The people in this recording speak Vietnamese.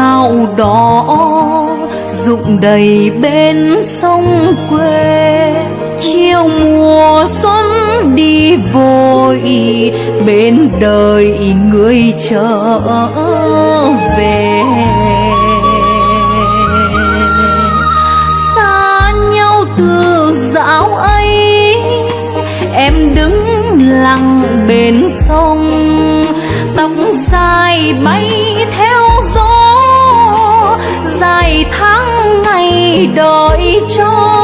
gạo đỏ rụng đầy bên sông quê. Chiều mùa xuân đi vội, bên đời người trở về. Xa nhau từ dạo ấy, em đứng lặng bên sông, tóc dài bay đổi đợi cho